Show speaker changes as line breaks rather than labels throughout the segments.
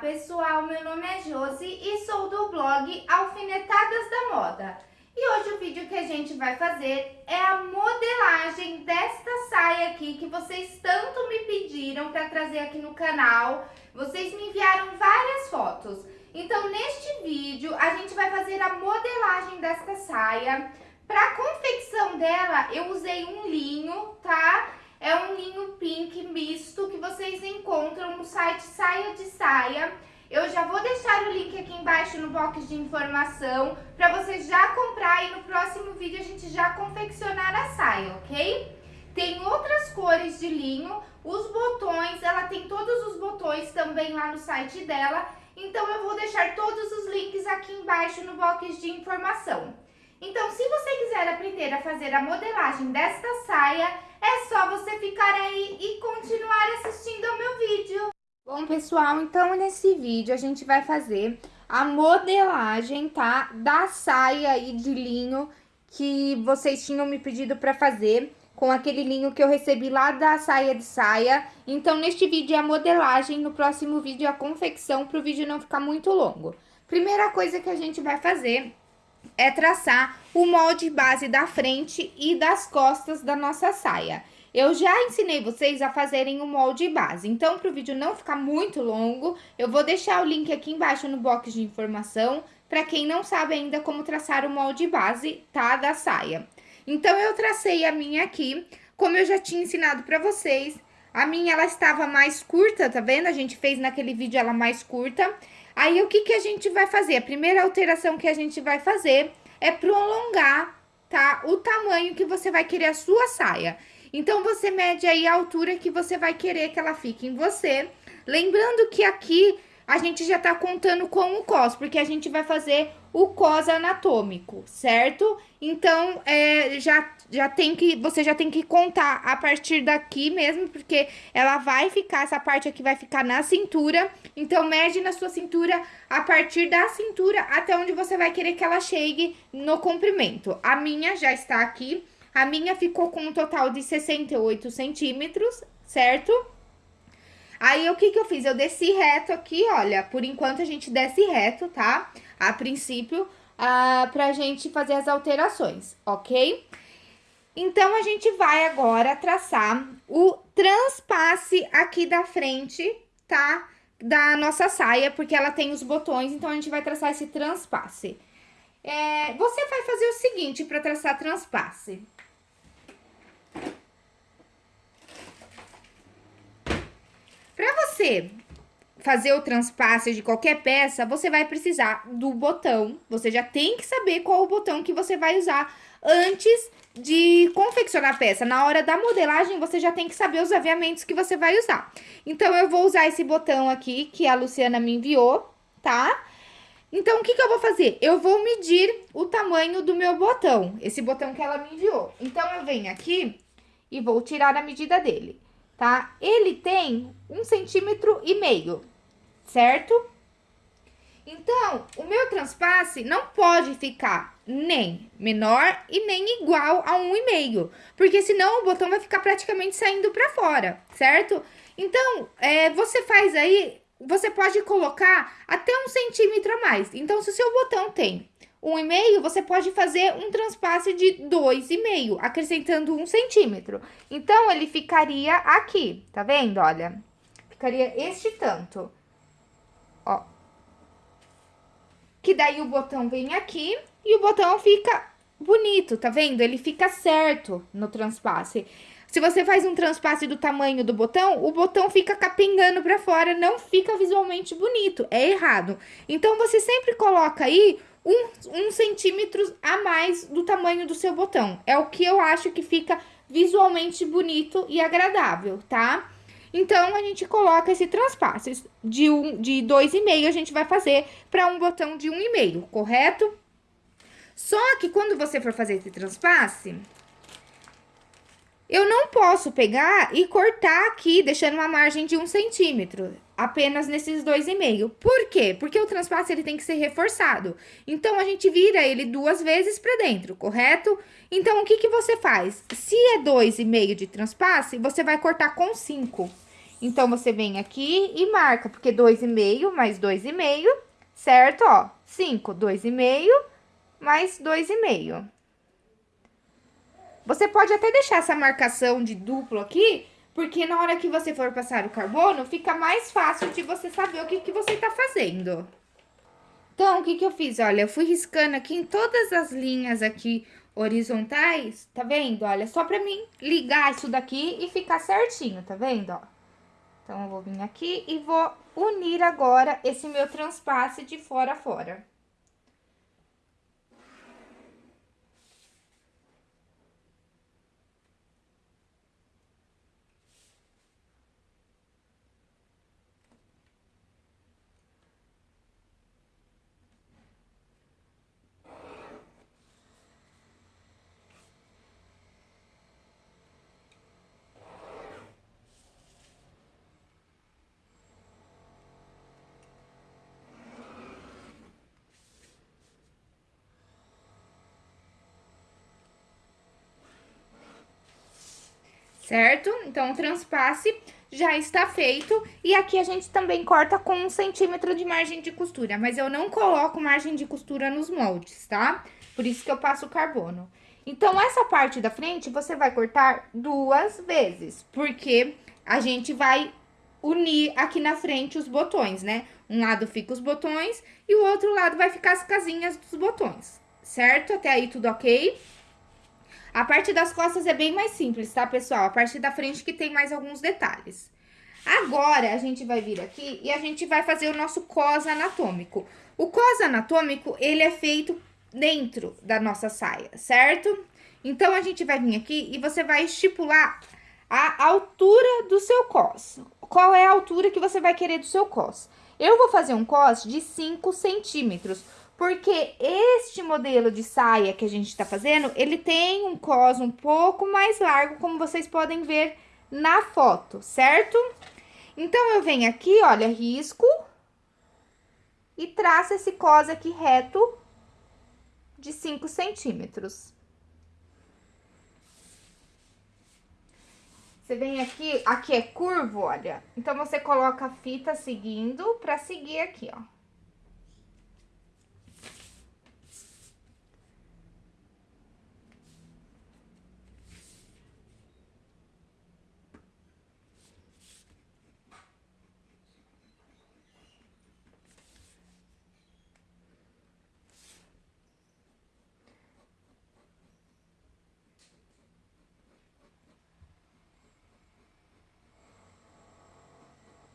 pessoal, meu nome é Josi e sou do blog Alfinetadas da Moda. E hoje o vídeo que a gente vai fazer é a modelagem desta saia aqui que vocês tanto me pediram para trazer aqui no canal. Vocês me enviaram várias fotos. Então neste vídeo a gente vai fazer a modelagem desta saia. Para confecção dela eu usei um linho, tá? É um linho pink misto que vocês encontram no site Saia de Saia. Eu já vou deixar o link aqui embaixo no box de informação para você já comprar e no próximo vídeo a gente já confeccionar a saia, ok? Tem outras cores de linho, os botões, ela tem todos os botões também lá no site dela, então eu vou deixar todos os links aqui embaixo no box de informação. Então, se você quiser aprender a fazer a modelagem desta saia, é só você ficar aí e continuar assistindo ao meu vídeo. Bom, pessoal, então nesse vídeo a gente vai fazer a modelagem, tá? Da saia aí de linho que vocês tinham me pedido pra fazer com aquele linho que eu recebi lá da saia de saia. Então, neste vídeo é a modelagem, no próximo vídeo é a confecção, para o vídeo não ficar muito longo. Primeira coisa que a gente vai fazer é traçar o molde base da frente e das costas da nossa saia. Eu já ensinei vocês a fazerem o molde base, então para o vídeo não ficar muito longo, eu vou deixar o link aqui embaixo no box de informação, para quem não sabe ainda como traçar o molde base, tá, da saia. Então, eu tracei a minha aqui, como eu já tinha ensinado para vocês, a minha ela estava mais curta, tá vendo? A gente fez naquele vídeo ela mais curta. Aí, o que que a gente vai fazer? A primeira alteração que a gente vai fazer é prolongar, tá? O tamanho que você vai querer a sua saia. Então, você mede aí a altura que você vai querer que ela fique em você. Lembrando que aqui a gente já tá contando com o cos, porque a gente vai fazer o cos anatômico, certo? Então, é, já, já tem que, você já tem que contar a partir daqui mesmo, porque ela vai ficar, essa parte aqui vai ficar na cintura. Então, mede na sua cintura a partir da cintura até onde você vai querer que ela chegue no comprimento. A minha já está aqui, a minha ficou com um total de 68 centímetros, certo? Aí, o que que eu fiz? Eu desci reto aqui, olha, por enquanto a gente desce reto, tá? A princípio, ah, pra gente fazer as alterações, ok? Então, a gente vai agora traçar o transpasse aqui da frente, tá? Da nossa saia, porque ela tem os botões, então a gente vai traçar esse transpasse. É, você vai fazer o seguinte para traçar transpasse. você fazer o transpasse de qualquer peça, você vai precisar do botão. Você já tem que saber qual o botão que você vai usar antes de confeccionar a peça. Na hora da modelagem, você já tem que saber os aviamentos que você vai usar. Então, eu vou usar esse botão aqui, que a Luciana me enviou, tá? Então, o que que eu vou fazer? Eu vou medir o tamanho do meu botão, esse botão que ela me enviou. Então, eu venho aqui e vou tirar a medida dele tá? Ele tem um centímetro e meio, certo? Então, o meu transpasse não pode ficar nem menor e nem igual a um e meio, porque senão o botão vai ficar praticamente saindo para fora, certo? Então, é, você faz aí, você pode colocar até um centímetro a mais. Então, se o seu botão tem um e meio, você pode fazer um transpasse de dois e meio, acrescentando um centímetro. Então, ele ficaria aqui, tá vendo? Olha, ficaria este tanto, ó. Que daí o botão vem aqui e o botão fica bonito, tá vendo? Ele fica certo no transpasse. Se você faz um transpasse do tamanho do botão, o botão fica capengando pra fora, não fica visualmente bonito, é errado. Então, você sempre coloca aí um, um centímetro a mais do tamanho do seu botão. É o que eu acho que fica visualmente bonito e agradável, tá? Então, a gente coloca esse transpasse de, um, de 2,5 a gente vai fazer para um botão de 1,5, um correto? Só que quando você for fazer esse transpasse, eu não posso pegar e cortar aqui, deixando uma margem de um centímetro, apenas nesses dois e meio. Por quê? Porque o transpasse ele tem que ser reforçado. Então, a gente vira ele duas vezes para dentro, correto? Então, o que que você faz? Se é dois e meio de transpasse, você vai cortar com cinco. Então, você vem aqui e marca, porque 2,5 mais 2,5, certo? Ó, 5, 2,5 mais 2,5. Você pode até deixar essa marcação de duplo aqui, porque na hora que você for passar o carbono, fica mais fácil de você saber o que, que você tá fazendo. Então, o que que eu fiz? Olha, eu fui riscando aqui em todas as linhas aqui horizontais, tá vendo? Olha, só pra mim ligar isso daqui e ficar certinho, tá vendo, ó? Então, eu vou vir aqui e vou unir agora esse meu transpasse de fora a fora. Certo? Então, o transpasse já está feito. E aqui a gente também corta com um centímetro de margem de costura, mas eu não coloco margem de costura nos moldes, tá? Por isso que eu passo o carbono. Então, essa parte da frente você vai cortar duas vezes, porque a gente vai unir aqui na frente os botões, né? Um lado fica os botões e o outro lado vai ficar as casinhas dos botões, certo? Até aí tudo ok? A parte das costas é bem mais simples, tá, pessoal? A parte da frente que tem mais alguns detalhes. Agora, a gente vai vir aqui e a gente vai fazer o nosso cos anatômico. O cos anatômico, ele é feito dentro da nossa saia, certo? Então, a gente vai vir aqui e você vai estipular a altura do seu cos. Qual é a altura que você vai querer do seu cos? Eu vou fazer um cos de 5 centímetros, porque este modelo de saia que a gente tá fazendo, ele tem um cos um pouco mais largo, como vocês podem ver na foto, certo? Então, eu venho aqui, olha, risco e traço esse cos aqui reto de 5 centímetros. Você vem aqui, aqui é curvo, olha, então você coloca a fita seguindo pra seguir aqui, ó.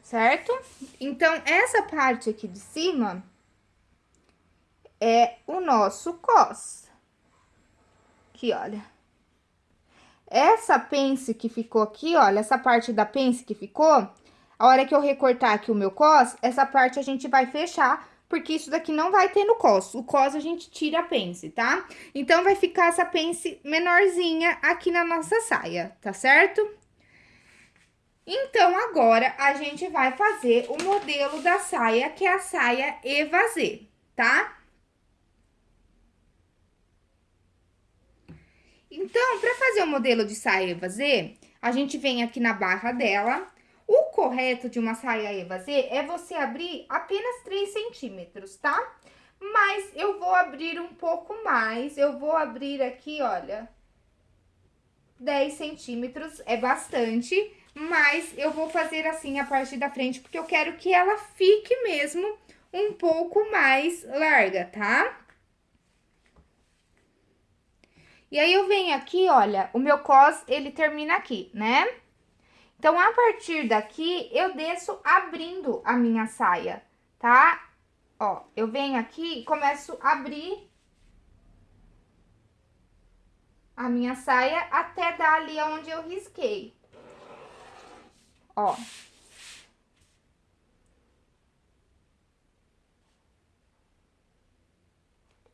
Certo? Então, essa parte aqui de cima é o nosso cos. Aqui, olha. Essa pence que ficou aqui, olha, essa parte da pence que ficou, a hora que eu recortar aqui o meu cos, essa parte a gente vai fechar, porque isso daqui não vai ter no cos. O cos a gente tira a pence, tá? Então, vai ficar essa pence menorzinha aqui na nossa saia, tá certo? Então, agora, a gente vai fazer o modelo da saia, que é a saia evasê, tá? Então, para fazer o modelo de saia evasê, a gente vem aqui na barra dela. O correto de uma saia evasê é você abrir apenas 3 centímetros, tá? Mas eu vou abrir um pouco mais, eu vou abrir aqui, olha, 10 centímetros, é bastante mas eu vou fazer assim a parte da frente, porque eu quero que ela fique mesmo um pouco mais larga, tá? E aí, eu venho aqui, olha, o meu cos, ele termina aqui, né? Então, a partir daqui, eu desço abrindo a minha saia, tá? Ó, eu venho aqui e começo a abrir a minha saia até dar ali onde eu risquei ó.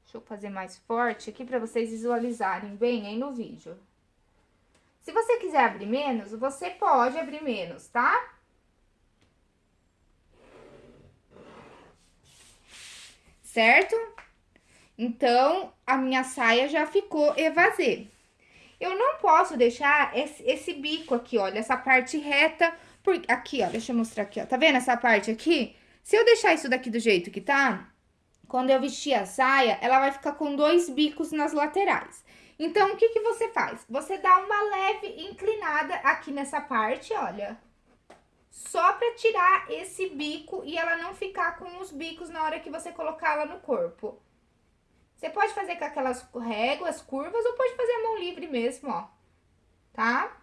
Deixa eu fazer mais forte aqui para vocês visualizarem bem aí no vídeo. Se você quiser abrir menos, você pode abrir menos, tá? Certo? Então, a minha saia já ficou evasê. Eu não posso deixar esse, esse bico aqui, olha, essa parte reta Por, aqui, ó, deixa eu mostrar aqui, ó. Tá vendo essa parte aqui? Se eu deixar isso daqui do jeito que tá, quando eu vestir a saia, ela vai ficar com dois bicos nas laterais. Então, o que que você faz? Você dá uma leve inclinada aqui nessa parte, olha. Só pra tirar esse bico e ela não ficar com os bicos na hora que você colocar ela no corpo. Você pode fazer com aquelas réguas curvas ou pode fazer a mão livre mesmo, ó. Tá?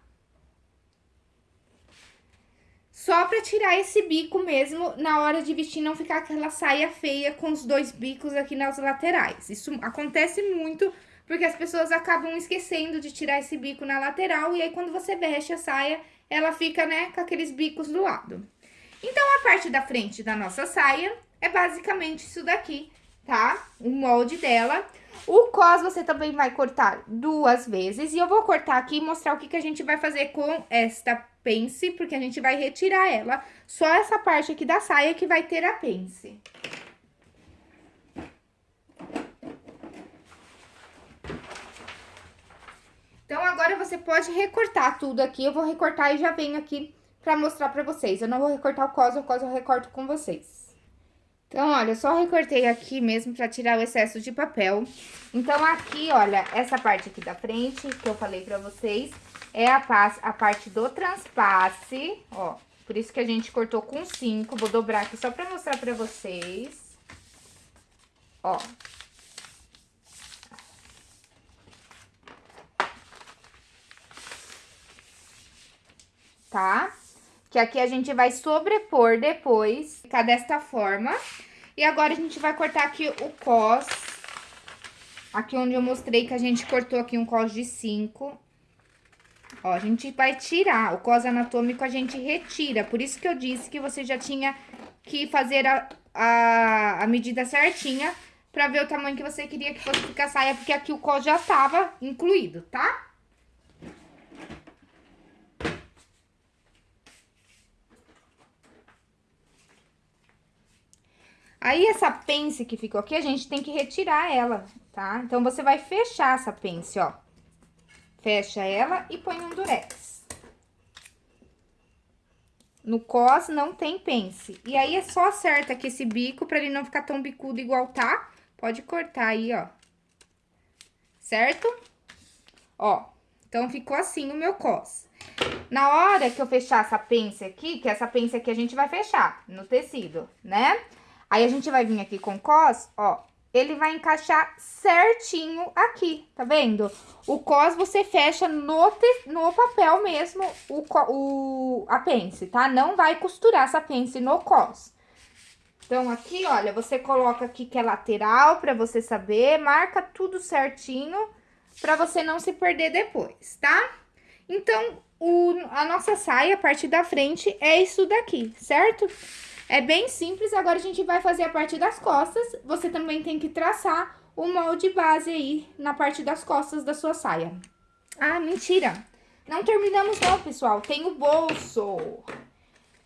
Só pra tirar esse bico mesmo, na hora de vestir, não ficar aquela saia feia com os dois bicos aqui nas laterais. Isso acontece muito, porque as pessoas acabam esquecendo de tirar esse bico na lateral, e aí quando você veste a saia, ela fica, né, com aqueles bicos do lado. Então, a parte da frente da nossa saia é basicamente isso daqui, tá? O molde dela. O cos você também vai cortar duas vezes, e eu vou cortar aqui e mostrar o que, que a gente vai fazer com esta pence, porque a gente vai retirar ela. Só essa parte aqui da saia que vai ter a pence. Então, agora você pode recortar tudo aqui. Eu vou recortar e já venho aqui pra mostrar pra vocês. Eu não vou recortar o cos, o cos eu recorto com vocês. Então, olha, eu só recortei aqui mesmo pra tirar o excesso de papel. Então, aqui, olha, essa parte aqui da frente, que eu falei pra vocês, é a, a parte do transpasse, ó. Por isso que a gente cortou com cinco. Vou dobrar aqui só pra mostrar pra vocês. Ó. Tá? Que aqui a gente vai sobrepor depois, ficar desta forma. E agora a gente vai cortar aqui o cos. Aqui onde eu mostrei que a gente cortou aqui um cos de 5. Ó, a gente vai tirar, o cos anatômico a gente retira, por isso que eu disse que você já tinha que fazer a, a, a medida certinha pra ver o tamanho que você queria que fosse ficar a saia, porque aqui o cos já tava incluído, tá? Aí, essa pence que ficou aqui, a gente tem que retirar ela, tá? Então, você vai fechar essa pence, ó. Fecha ela e põe um durex. No cos não tem pence. E aí, é só acerta aqui esse bico pra ele não ficar tão bicudo igual tá. Pode cortar aí, ó. Certo? Ó, então ficou assim o meu cos. Na hora que eu fechar essa pence aqui, que essa pence aqui a gente vai fechar no tecido, né? Aí, a gente vai vir aqui com cos, ó, ele vai encaixar certinho aqui, tá vendo? O cos você fecha no, te, no papel mesmo, o, o, a pence, tá? Não vai costurar essa pence no cos. Então, aqui, olha, você coloca aqui que é lateral pra você saber, marca tudo certinho pra você não se perder depois, tá? Então, o, a nossa saia, a parte da frente, é isso daqui, certo? Certo? É bem simples, agora a gente vai fazer a parte das costas. Você também tem que traçar o molde base aí na parte das costas da sua saia. Ah, mentira! Não terminamos não, pessoal. Tem o bolso.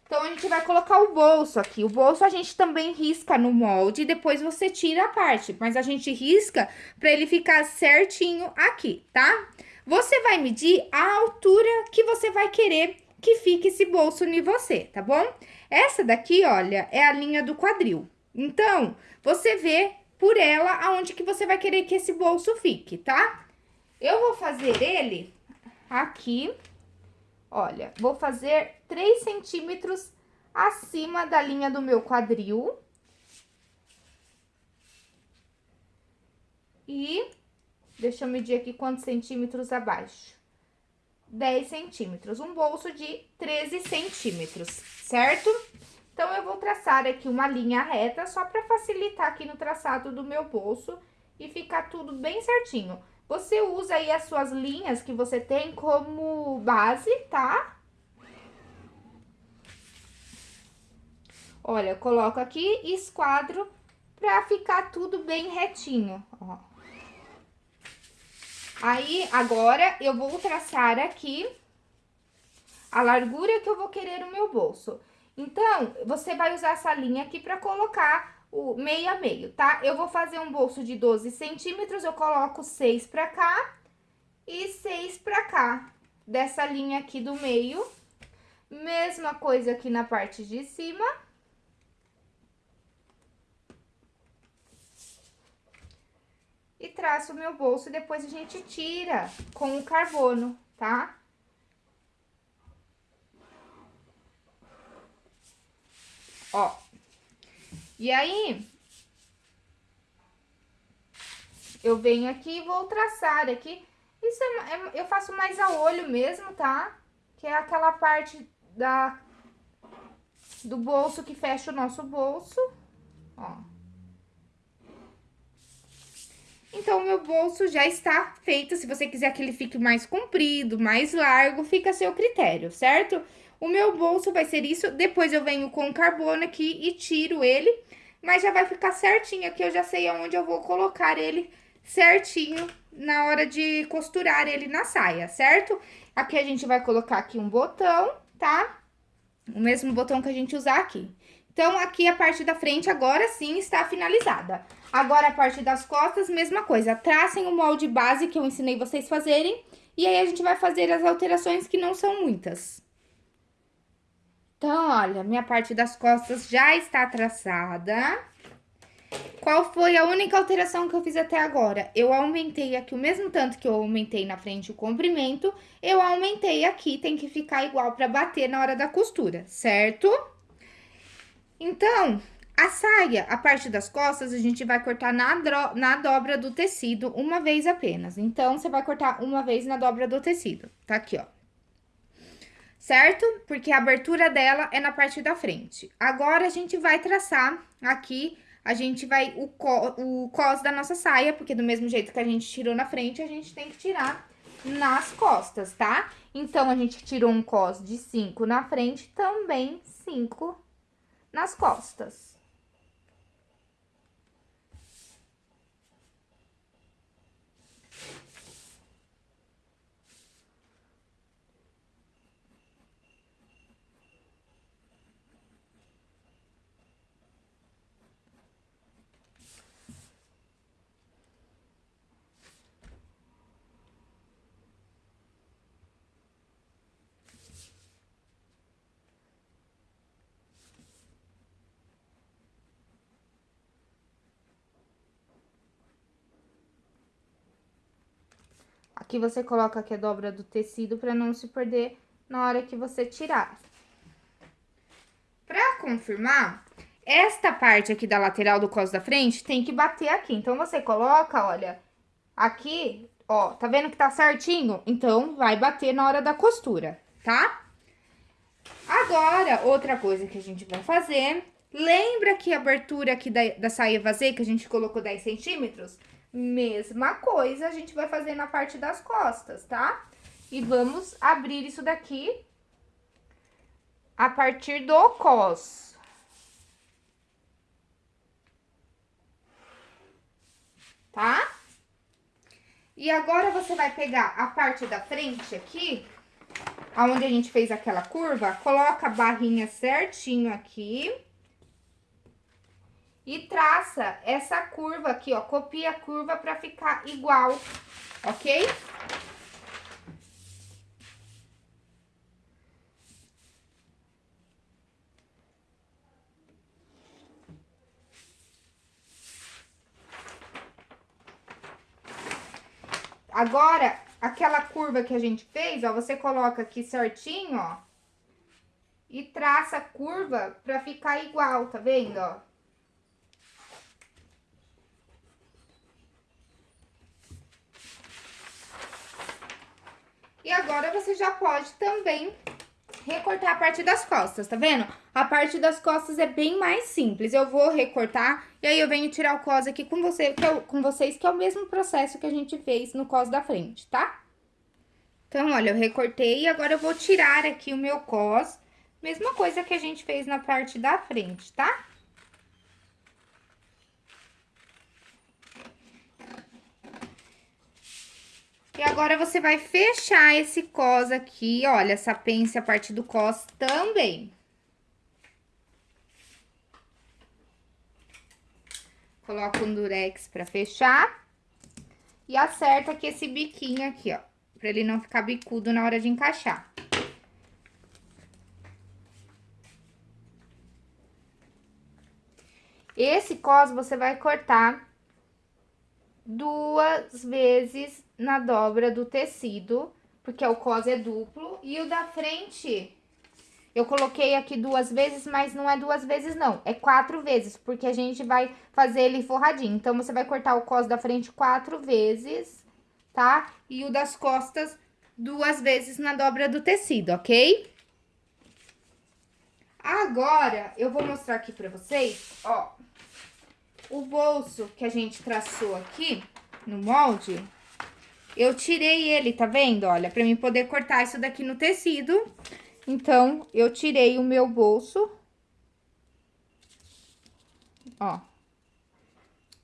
Então, a gente vai colocar o bolso aqui. O bolso a gente também risca no molde e depois você tira a parte. Mas a gente risca pra ele ficar certinho aqui, tá? Você vai medir a altura que você vai querer que fique esse bolso em você, tá bom? Essa daqui, olha, é a linha do quadril. Então, você vê por ela aonde que você vai querer que esse bolso fique, tá? Eu vou fazer ele aqui, olha, vou fazer 3 centímetros acima da linha do meu quadril. E deixa eu medir aqui quantos centímetros abaixo. 10 centímetros, um bolso de 13 centímetros, certo? Então, eu vou traçar aqui uma linha reta, só para facilitar aqui no traçado do meu bolso e ficar tudo bem certinho. Você usa aí as suas linhas que você tem como base, tá? Olha, eu coloco aqui e esquadro pra ficar tudo bem retinho, ó. Aí, agora, eu vou traçar aqui a largura que eu vou querer no meu bolso. Então, você vai usar essa linha aqui pra colocar o meio a meio, tá? Eu vou fazer um bolso de 12 centímetros, eu coloco 6 pra cá e 6 pra cá, dessa linha aqui do meio. Mesma coisa aqui na parte de cima. E traço o meu bolso, depois a gente tira com o carbono, tá? Ó. E aí, eu venho aqui e vou traçar aqui. Isso é, é, eu faço mais a olho mesmo, tá? Que é aquela parte da, do bolso que fecha o nosso bolso, ó. Então, o meu bolso já está feito. Se você quiser que ele fique mais comprido, mais largo, fica a seu critério, certo? O meu bolso vai ser isso. Depois eu venho com carbono aqui e tiro ele. Mas já vai ficar certinho aqui. Eu já sei aonde eu vou colocar ele certinho na hora de costurar ele na saia, certo? Aqui a gente vai colocar aqui um botão, tá? O mesmo botão que a gente usar aqui. Então, aqui a parte da frente agora sim está finalizada. Agora, a parte das costas, mesma coisa. Tracem o molde base que eu ensinei vocês fazerem. E aí, a gente vai fazer as alterações que não são muitas. Então, olha, minha parte das costas já está traçada. Qual foi a única alteração que eu fiz até agora? Eu aumentei aqui o mesmo tanto que eu aumentei na frente o comprimento, eu aumentei aqui, tem que ficar igual para bater na hora da costura, certo? Então, a saia, a parte das costas, a gente vai cortar na, na dobra do tecido uma vez apenas. Então, você vai cortar uma vez na dobra do tecido, tá aqui, ó. Certo? Porque a abertura dela é na parte da frente. Agora, a gente vai traçar aqui a gente vai, o, co, o cos da nossa saia, porque do mesmo jeito que a gente tirou na frente, a gente tem que tirar nas costas, tá? Então, a gente tirou um cos de 5 na frente, também 5 nas costas. Aqui você coloca aqui a dobra do tecido para não se perder na hora que você tirar. Pra confirmar, esta parte aqui da lateral do cos da frente tem que bater aqui. Então, você coloca, olha, aqui, ó, tá vendo que tá certinho? Então, vai bater na hora da costura, tá? Agora, outra coisa que a gente vai fazer, lembra que a abertura aqui da, da saia vazia que a gente colocou 10 centímetros? Mesma coisa a gente vai fazer na parte das costas, tá? E vamos abrir isso daqui a partir do cos. Tá? E agora, você vai pegar a parte da frente aqui, aonde a gente fez aquela curva, coloca a barrinha certinho aqui e traça essa curva aqui, ó, copia a curva pra ficar igual, ok? Agora, aquela curva que a gente fez, ó, você coloca aqui certinho, ó, e traça a curva pra ficar igual, tá vendo, ó? E agora, você já pode também recortar a parte das costas, tá vendo? A parte das costas é bem mais simples. Eu vou recortar e aí eu venho tirar o cos aqui com, você, que é, com vocês, que é o mesmo processo que a gente fez no cos da frente, tá? Então, olha, eu recortei e agora eu vou tirar aqui o meu cos. Mesma coisa que a gente fez na parte da frente, tá? E agora você vai fechar esse cos aqui, olha, essa pence a parte do cos também. Coloca um durex pra fechar. E acerta aqui esse biquinho aqui, ó, pra ele não ficar bicudo na hora de encaixar. Esse cos você vai cortar duas vezes na dobra do tecido, porque o cos é duplo. E o da frente, eu coloquei aqui duas vezes, mas não é duas vezes não, é quatro vezes, porque a gente vai fazer ele forradinho. Então, você vai cortar o cos da frente quatro vezes, tá? E o das costas duas vezes na dobra do tecido, ok? Agora, eu vou mostrar aqui pra vocês, ó, o bolso que a gente traçou aqui no molde, eu tirei ele, tá vendo? Olha, pra mim poder cortar isso daqui no tecido. Então, eu tirei o meu bolso. Ó.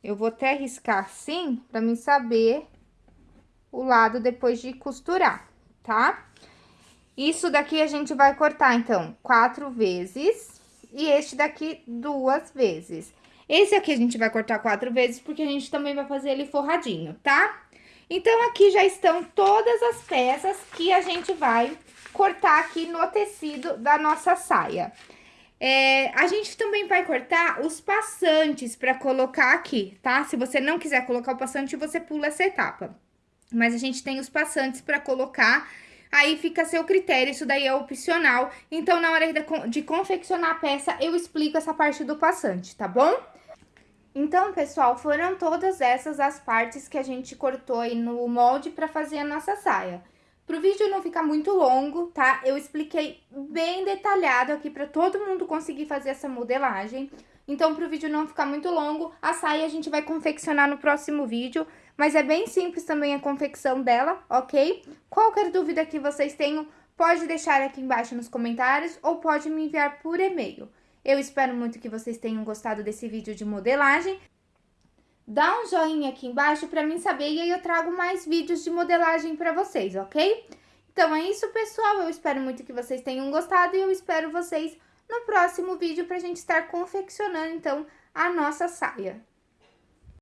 Eu vou até riscar assim, pra mim saber o lado depois de costurar, tá? Isso daqui a gente vai cortar, então, quatro vezes. E este daqui, duas vezes. Esse aqui a gente vai cortar quatro vezes, porque a gente também vai fazer ele forradinho, tá? Então, aqui já estão todas as peças que a gente vai cortar aqui no tecido da nossa saia. É, a gente também vai cortar os passantes para colocar aqui, tá? Se você não quiser colocar o passante, você pula essa etapa. Mas a gente tem os passantes para colocar, aí fica a seu critério, isso daí é opcional. Então, na hora de, de confeccionar a peça, eu explico essa parte do passante, tá bom? Então, pessoal, foram todas essas as partes que a gente cortou aí no molde para fazer a nossa saia. Pro vídeo não ficar muito longo, tá? Eu expliquei bem detalhado aqui para todo mundo conseguir fazer essa modelagem. Então, pro vídeo não ficar muito longo, a saia a gente vai confeccionar no próximo vídeo. Mas é bem simples também a confecção dela, ok? Qualquer dúvida que vocês tenham, pode deixar aqui embaixo nos comentários ou pode me enviar por e-mail. Eu espero muito que vocês tenham gostado desse vídeo de modelagem. Dá um joinha aqui embaixo para mim saber e aí eu trago mais vídeos de modelagem para vocês, ok? Então é isso, pessoal. Eu espero muito que vocês tenham gostado e eu espero vocês no próximo vídeo para a gente estar confeccionando, então, a nossa saia.